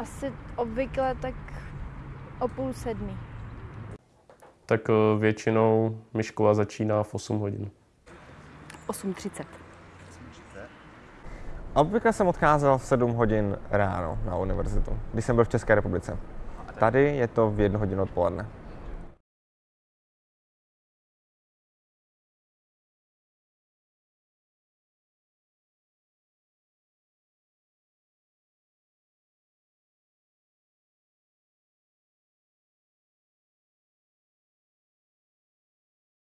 Asi obvykle tak o půl sedmi. Tak eh, většinou mi škola začíná v 8 hodin. 8.30. Obvykle jsem odcházel v 7 hodin ráno na univerzitu, když jsem byl v České republice. Tady je to v 1 hodinu odpoledne.